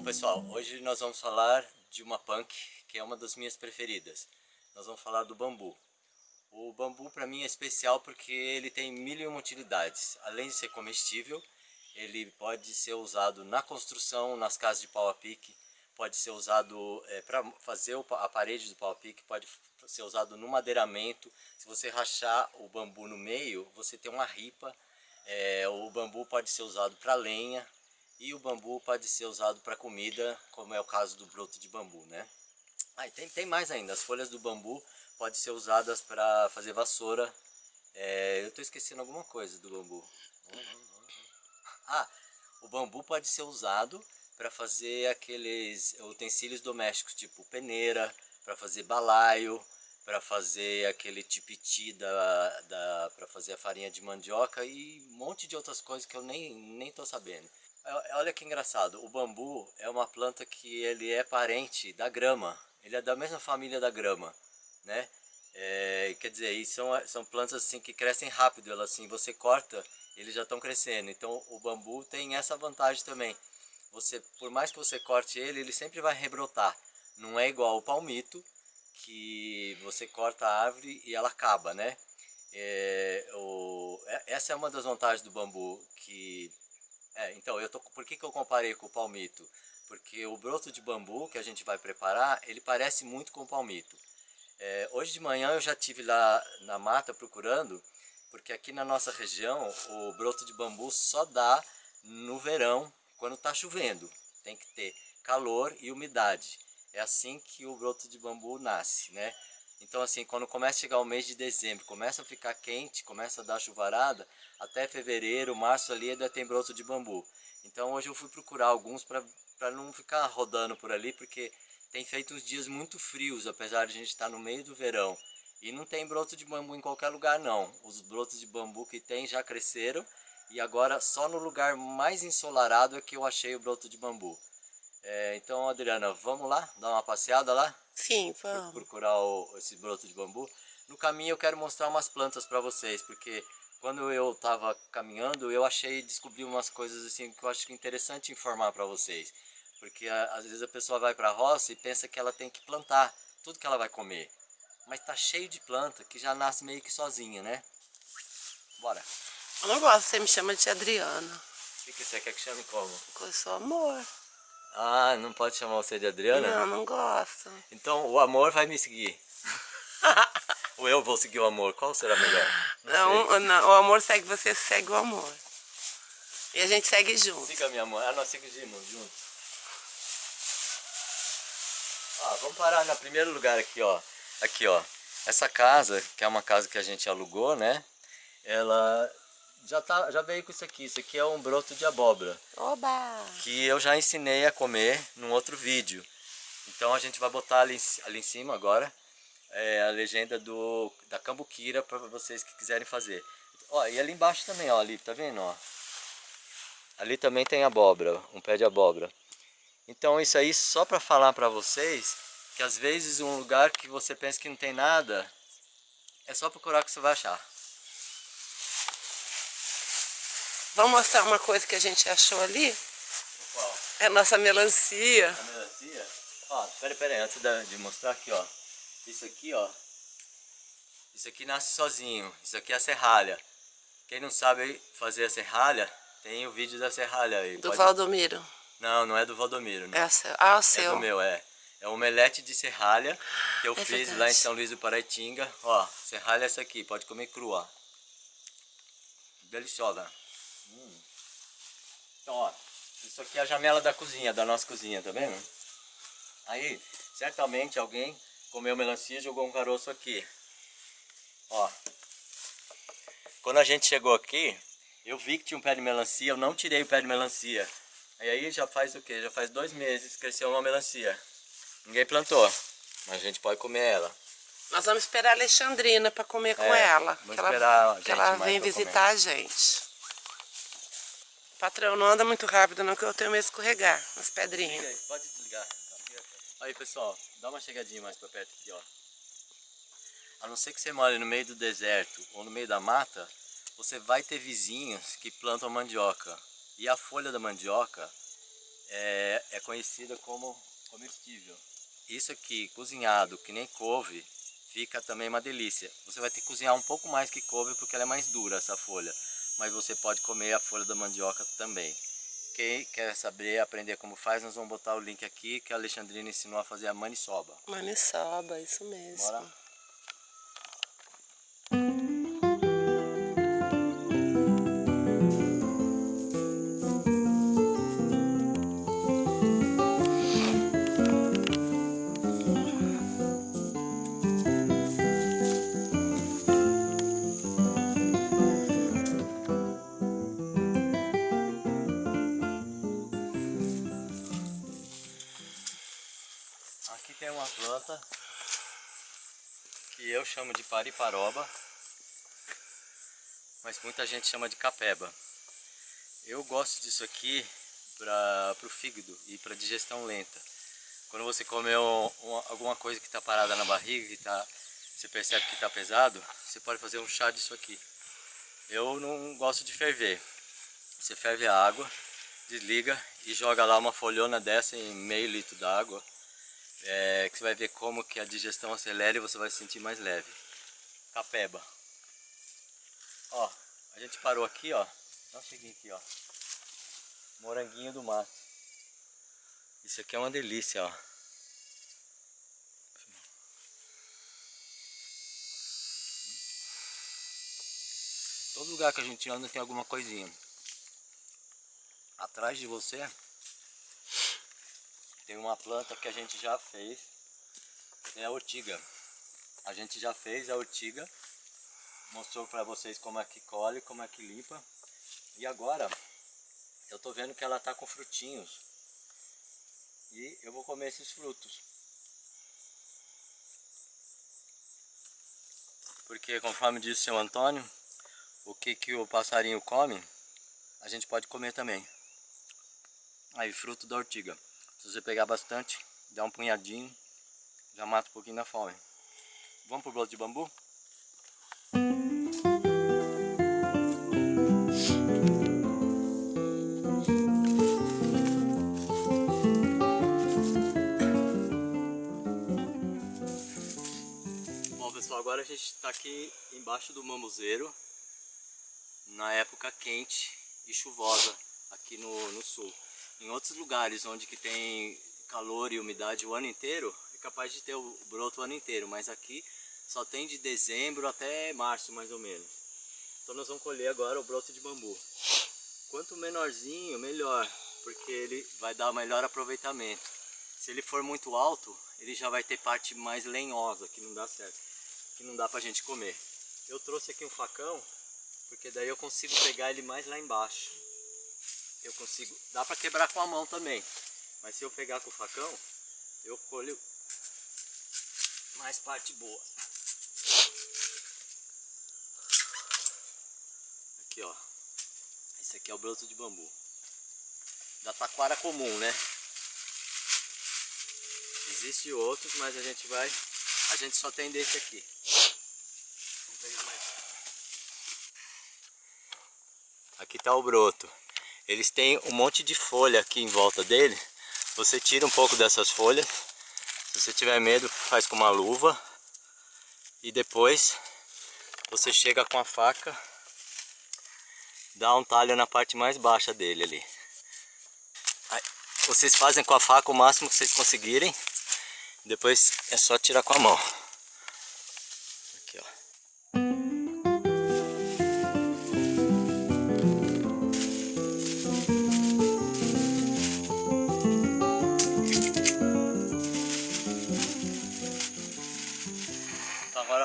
Bom pessoal, hoje nós vamos falar de uma punk que é uma das minhas preferidas. Nós vamos falar do bambu. O bambu para mim é especial porque ele tem mil e uma utilidades. Além de ser comestível, ele pode ser usado na construção, nas casas de pau a pique, pode ser usado é, para fazer a parede do pau a pique, pode ser usado no madeiramento. Se você rachar o bambu no meio, você tem uma ripa. É, o bambu pode ser usado para lenha, e o bambu pode ser usado para comida, como é o caso do broto de bambu, né? Ah, e tem, tem mais ainda, as folhas do bambu podem ser usadas para fazer vassoura. É, eu estou esquecendo alguma coisa do bambu. Ah, o bambu pode ser usado para fazer aqueles utensílios domésticos, tipo peneira, para fazer balaio, para fazer aquele tipiti da, da para fazer a farinha de mandioca e um monte de outras coisas que eu nem nem tô sabendo. Olha que engraçado, o bambu é uma planta que ele é parente da grama, ele é da mesma família da grama, né? É, quer dizer, são, são plantas assim que crescem rápido, elas assim, você corta, eles já estão crescendo, então o bambu tem essa vantagem também, você, por mais que você corte ele, ele sempre vai rebrotar, não é igual o palmito, que você corta a árvore e ela acaba, né? É, o, é, essa é uma das vantagens do bambu, que é, então, eu tô, por que, que eu comparei com o palmito? Porque o broto de bambu que a gente vai preparar, ele parece muito com o palmito. É, hoje de manhã eu já tive lá na mata procurando, porque aqui na nossa região o broto de bambu só dá no verão, quando está chovendo. Tem que ter calor e umidade. É assim que o broto de bambu nasce, né? Então assim, quando começa a chegar o mês de dezembro, começa a ficar quente, começa a dar chuvarada, até fevereiro, março ali ainda tem broto de bambu. Então hoje eu fui procurar alguns para não ficar rodando por ali, porque tem feito uns dias muito frios, apesar de a gente estar no meio do verão. E não tem broto de bambu em qualquer lugar não. Os brotos de bambu que tem já cresceram e agora só no lugar mais ensolarado é que eu achei o broto de bambu. É, então, Adriana, vamos lá? Dar uma passeada lá? Sim, vamos. Procurar o, esse broto de bambu. No caminho eu quero mostrar umas plantas para vocês, porque quando eu estava caminhando, eu achei, descobri umas coisas assim que eu acho interessante informar para vocês. Porque às vezes a pessoa vai para a roça e pensa que ela tem que plantar tudo que ela vai comer. Mas tá cheio de planta que já nasce meio que sozinha, né? Bora. Eu não gosto, você me chama de Adriana. O que, que você quer que chame como? Com eu sou amor. Ah, não pode chamar você de Adriana? Não, não gosto. Então o amor vai me seguir. Ou eu vou seguir o amor? Qual será melhor? Não, não, não, o amor segue você, segue o amor. E a gente segue junto. Siga minha amor. Ah, nós seguimos juntos. Ah, vamos parar no primeiro lugar aqui, ó. Aqui, ó. Essa casa, que é uma casa que a gente alugou, né? Ela já, tá, já veio com isso aqui. Isso aqui é um broto de abóbora. Oba! Que eu já ensinei a comer num outro vídeo. Então a gente vai botar ali, ali em cima agora é, a legenda do, da cambuquira para vocês que quiserem fazer. Ó, e ali embaixo também, ó, ali, tá vendo, ó? Ali também tem abóbora, um pé de abóbora. Então isso aí só para falar para vocês que às vezes um lugar que você pensa que não tem nada, é só procurar que você vai achar. Vamos mostrar uma coisa que a gente achou ali? Qual? É a nossa melancia. A melancia? Ó, peraí, peraí, antes de mostrar aqui, ó. Isso aqui, ó. Isso aqui nasce sozinho. Isso aqui é a serralha. Quem não sabe fazer a serralha, tem o vídeo da serralha aí. Do Pode... Valdomiro. Não, não é do Valdomiro. Não. É o seu. Ah, o seu. É do meu, é. É um omelete de serralha que eu é fiz verdade. lá em São Luís do Paraitinga. Ó, serralha é essa aqui, pode comer crua. Deliciosa. Então, ó, isso aqui é a janela da cozinha, da nossa cozinha, tá vendo? Aí, certamente alguém comeu melancia e jogou um caroço aqui. Ó. Quando a gente chegou aqui, eu vi que tinha um pé de melancia, eu não tirei o pé de melancia. E aí já faz o que? Já faz dois meses que cresceu uma melancia. Ninguém plantou, mas a gente pode comer ela. Nós vamos esperar a Alexandrina para comer com é, ela. Vamos que esperar ela, que ela vem visitar comer. a gente. Patrão, não anda muito rápido não, que eu tenho medo de escorregar nas pedrinhas. Pode desligar. Aí pessoal, dá uma chegadinha mais pra perto aqui, ó. A não ser que você mora no meio do deserto ou no meio da mata, você vai ter vizinhos que plantam mandioca. E a folha da mandioca é, é conhecida como comestível. Isso aqui, cozinhado, que nem couve, fica também uma delícia. Você vai ter que cozinhar um pouco mais que couve porque ela é mais dura essa folha. Mas você pode comer a folha da mandioca também. Quem quer saber, aprender como faz, nós vamos botar o link aqui que a Alexandrina ensinou a fazer a maniçoba. Maniçoba, isso mesmo. Bora? Chamo de pariparoba, mas muita gente chama de capeba. Eu gosto disso aqui para o fígado e para digestão lenta. Quando você comeu alguma coisa que está parada na barriga, que tá, você percebe que está pesado, você pode fazer um chá disso aqui. Eu não gosto de ferver. Você ferve a água, desliga e joga lá uma folhona dessa em meio litro d'água é, que você vai ver como que a digestão acelera e você vai se sentir mais leve. Capeba. Ó, a gente parou aqui, ó. Um cheguinho aqui, ó. Moranguinho do mato. Isso aqui é uma delícia, ó. Todo lugar que a gente anda tem alguma coisinha. Atrás de você tem uma planta que a gente já fez, é a ortiga. A gente já fez a ortiga, mostrou para vocês como é que colhe, como é que limpa. E agora eu tô vendo que ela tá com frutinhos. E eu vou comer esses frutos. Porque conforme disse o seu Antônio, o que, que o passarinho come, a gente pode comer também. Aí, fruto da ortiga. Se você pegar bastante, dá um punhadinho, já mata um pouquinho da fome. Vamos pro broto de bambu? Bom pessoal, agora a gente está aqui embaixo do mamuzeiro, na época quente e chuvosa aqui no, no sul. Em outros lugares onde que tem calor e umidade o ano inteiro, é capaz de ter o broto o ano inteiro, mas aqui só tem de dezembro até março mais ou menos. Então nós vamos colher agora o broto de bambu. Quanto menorzinho, melhor, porque ele vai dar melhor aproveitamento. Se ele for muito alto, ele já vai ter parte mais lenhosa, que não dá certo, que não dá pra gente comer. Eu trouxe aqui um facão, porque daí eu consigo pegar ele mais lá embaixo eu consigo, dá para quebrar com a mão também, mas se eu pegar com o facão, eu colho mais parte boa. Aqui ó, esse aqui é o broto de bambu, da taquara comum né, Existem outros, mas a gente vai, a gente só tem desse aqui. Vamos pegar mais. Aqui está o broto. Eles têm um monte de folha aqui em volta dele. Você tira um pouco dessas folhas. Se você tiver medo, faz com uma luva. E depois você chega com a faca, dá um talho na parte mais baixa dele ali. Aí, vocês fazem com a faca o máximo que vocês conseguirem. Depois é só tirar com a mão.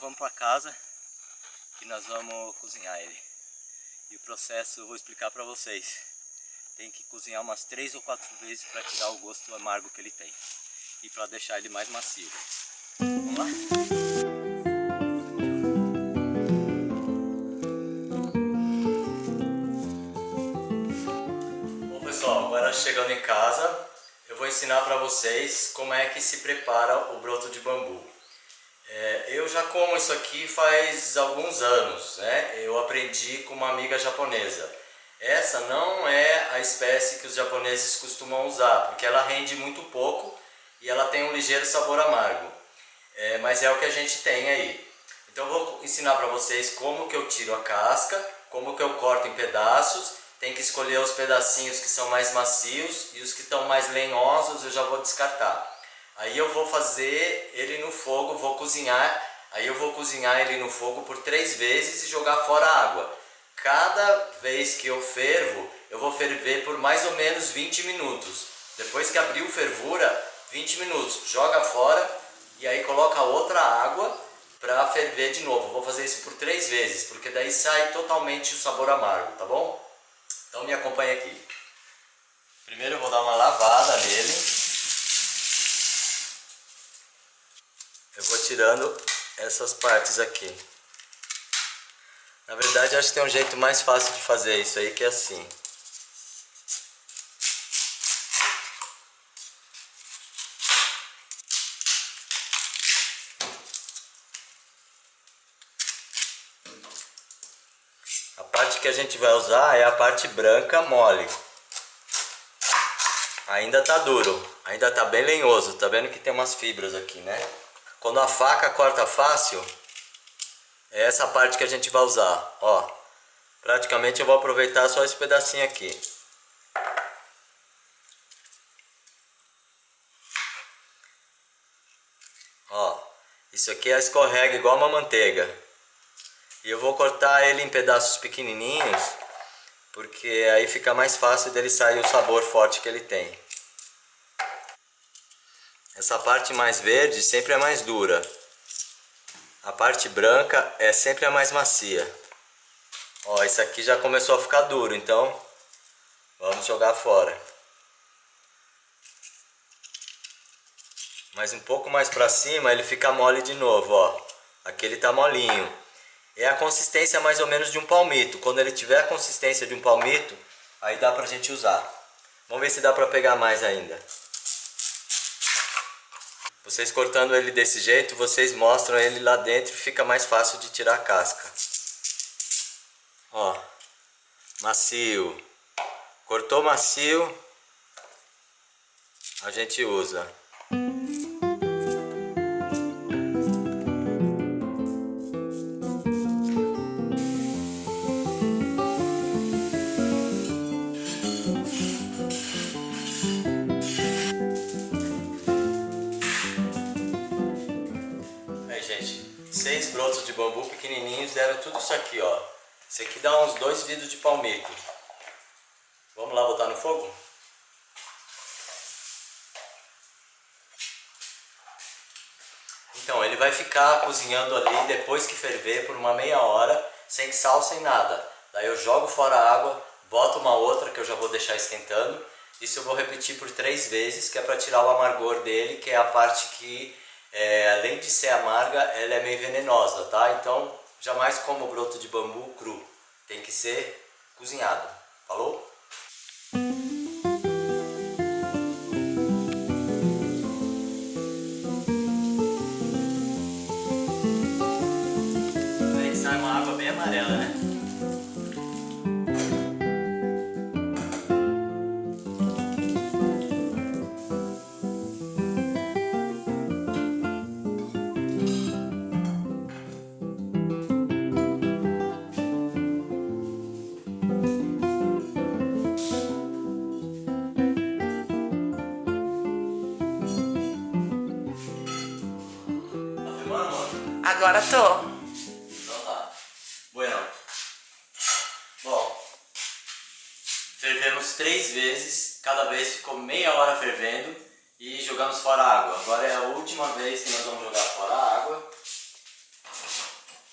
Para casa que nós vamos cozinhar ele. E o processo eu vou explicar para vocês. Tem que cozinhar umas três ou quatro vezes para tirar o gosto amargo que ele tem. E para deixar ele mais macio. Vamos lá? Bom pessoal, agora chegando em casa, eu vou ensinar para vocês como é que se prepara o broto de bambu. É, eu já como isso aqui faz alguns anos, né? Eu aprendi com uma amiga japonesa. Essa não é a espécie que os japoneses costumam usar, porque ela rende muito pouco e ela tem um ligeiro sabor amargo. É, mas é o que a gente tem aí. Então eu vou ensinar para vocês como que eu tiro a casca, como que eu corto em pedaços. Tem que escolher os pedacinhos que são mais macios e os que estão mais lenhosos eu já vou descartar. Aí eu vou fazer ele no fogo, vou cozinhar. Aí eu vou cozinhar ele no fogo por três vezes e jogar fora a água. Cada vez que eu fervo, eu vou ferver por mais ou menos 20 minutos. Depois que abriu fervura, 20 minutos, joga fora e aí coloca outra água para ferver de novo. Vou fazer isso por três vezes, porque daí sai totalmente o sabor amargo, tá bom? Então me acompanha aqui. Primeiro eu vou dar uma lavada nele. Eu vou tirando essas partes aqui. Na verdade, acho que tem um jeito mais fácil de fazer isso aí, que é assim. A parte que a gente vai usar é a parte branca mole. Ainda tá duro, ainda tá bem lenhoso, tá vendo que tem umas fibras aqui, né? Quando a faca corta fácil, é essa parte que a gente vai usar, ó. Praticamente eu vou aproveitar só esse pedacinho aqui. Ó, isso aqui é escorrega igual uma manteiga. E eu vou cortar ele em pedaços pequenininhos, porque aí fica mais fácil dele sair o sabor forte que ele tem. Essa parte mais verde sempre é mais dura. A parte branca é sempre a mais macia. Ó, isso aqui já começou a ficar duro, então vamos jogar fora. Mas um pouco mais para cima ele fica mole de novo, ó. Aqui ele tá molinho. É a consistência mais ou menos de um palmito. Quando ele tiver a consistência de um palmito, aí dá pra gente usar. Vamos ver se dá pra pegar mais ainda. Vocês cortando ele desse jeito, vocês mostram ele lá dentro e fica mais fácil de tirar a casca. Ó, macio. Cortou macio, a gente usa. Seis brotos de bambu pequenininhos deram tudo isso aqui, ó. Isso aqui dá uns dois vidros de palmito. Vamos lá botar no fogo? Então, ele vai ficar cozinhando ali depois que ferver por uma meia hora, sem sal, sem nada. Daí eu jogo fora a água, boto uma outra que eu já vou deixar esquentando. Isso eu vou repetir por três vezes, que é para tirar o amargor dele, que é a parte que é, além de ser amarga, ela é meio venenosa, tá? Então, jamais coma o broto de bambu cru. Tem que ser cozinhado. Falou? Agora tô. Então tá. Bueno. Bom. Fervemos três vezes. Cada vez ficou meia hora fervendo. E jogamos fora a água. Agora é a última vez que nós vamos jogar fora a água.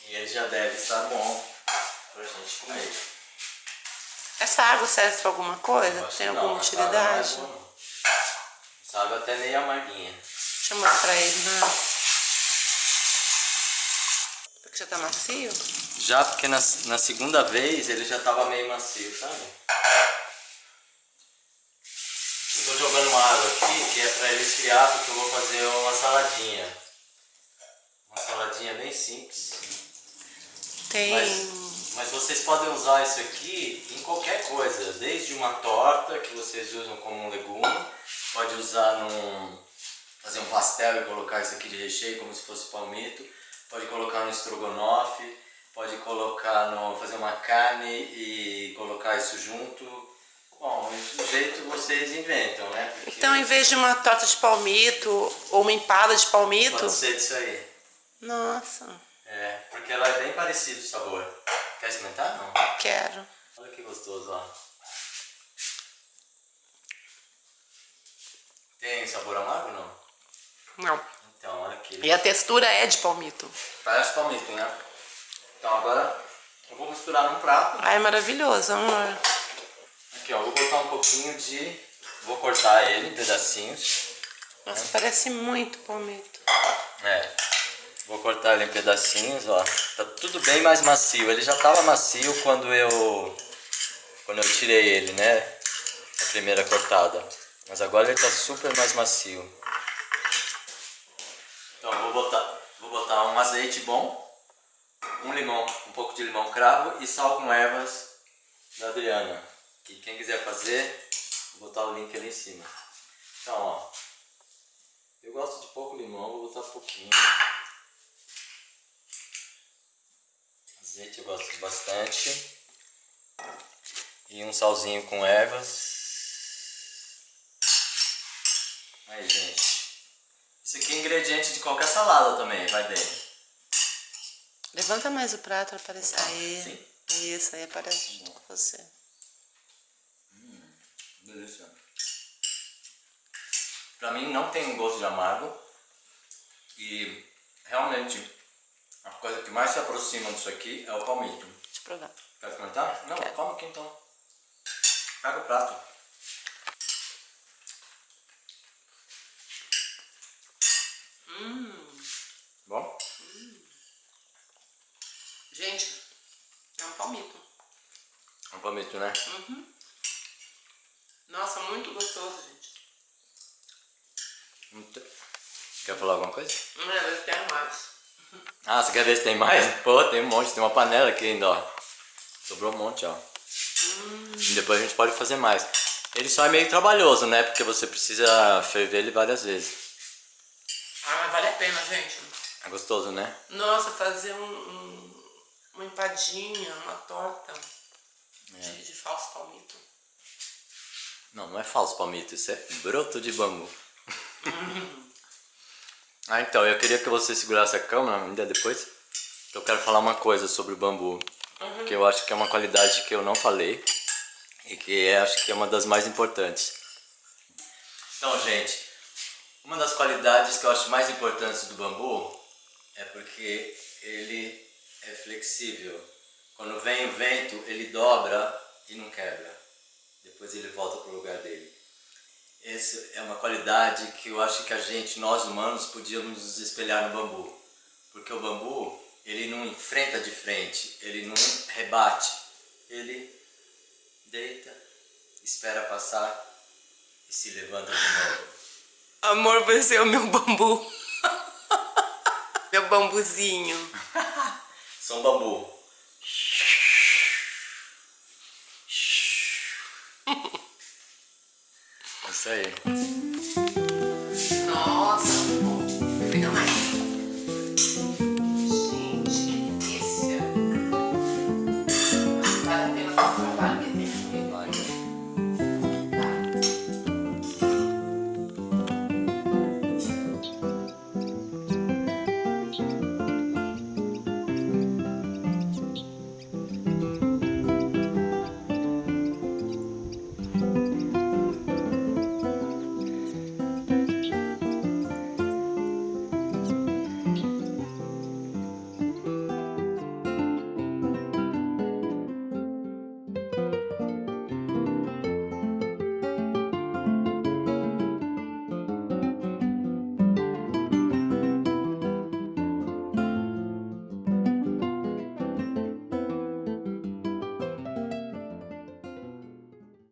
E ele já deve estar bom pra gente comer. Essa água serve pra alguma coisa? Tem alguma não, utilidade? Essa água, é essa água até meio amarguinha. Deixa eu mostrar ele, né? Já tá macio? Já porque na, na segunda vez ele já tava meio macio, sabe? Eu tô jogando uma água aqui que é pra ele esfriar porque eu vou fazer uma saladinha. Uma saladinha bem simples. Tem Mas, Mas vocês podem usar isso aqui em qualquer coisa, desde uma torta que vocês usam como um legume, pode usar num fazer um pastel e colocar isso aqui de recheio como se fosse palmito, pode colocar no estrogonofe, pode colocar no fazer uma carne e colocar isso junto. Bom, do jeito vocês inventam, né? Porque então, em vez de uma torta de palmito ou uma empada de palmito, pode ser disso aí. Nossa. É, porque ela é bem parecida o sabor. Quer experimentar? Não? Quero. Olha que gostoso, ó. Tem sabor amargo não? Não. Então, olha aqui. E a textura é de palmito. Parece palmito, né? Então agora eu vou misturar num prato. Ai, maravilhoso, amor. Aqui, ó, vou botar um pouquinho de... Vou cortar ele em pedacinhos. Nossa, né? parece muito palmito. É. Vou cortar ele em pedacinhos, ó. Tá tudo bem mais macio. Ele já tava macio quando eu... Quando eu tirei ele, né? A primeira cortada. Mas agora ele tá super mais macio. Então vou botar, vou botar um azeite bom, um limão, um pouco de limão cravo e sal com ervas da Adriana. Que quem quiser fazer, vou botar o link ali em cima. Então, ó. Eu gosto de pouco limão, vou botar pouquinho. Azeite eu gosto bastante. E um salzinho com ervas. Aí, gente. Isso aqui é ingrediente de qualquer salada também, vai bem. Levanta mais o prato para aparecer. Aí. Sim. Isso, aí aparece junto com você. Hum, delícia. Pra mim não tem um gosto de amargo. E realmente a coisa que mais se aproxima disso aqui é o palmito. Deixa eu provar. Quer comentar? Não, Quero. calma aqui então. Pega o prato. Hum. Bom? Hum. Gente, é um palmito. É um palmito, né? Uhum. Nossa, muito gostoso, gente. Muito... Quer falar alguma coisa? Não, eu quero mais. Ah, você quer ver se tem mais? Pô, tem um monte, tem uma panela aqui ainda, ó. Sobrou um monte, ó. Hum. Depois a gente pode fazer mais. Ele só é meio trabalhoso, né? Porque você precisa ferver ele várias vezes. Ah, mas vale a pena, gente. É gostoso, né? Nossa, fazer um, um uma empadinha, uma torta é. de, de falso palmito. Não, não é falso palmito, isso é broto de bambu. ah, então, eu queria que você segurasse a câmera ainda depois. Eu quero falar uma coisa sobre o bambu. Uhum. Que eu acho que é uma qualidade que eu não falei. E que é, acho que é uma das mais importantes. Então, gente, uma das qualidades que eu acho mais importantes do bambu é porque ele é flexível. Quando vem o vento, ele dobra e não quebra. Depois ele volta para o lugar dele. Essa é uma qualidade que eu acho que a gente, nós humanos, podíamos nos espelhar no bambu. Porque o bambu, ele não enfrenta de frente, ele não rebate. Ele deita, espera passar e se levanta de novo. Amor, você é o meu bambu. meu bambuzinho. São bambu. É isso aí.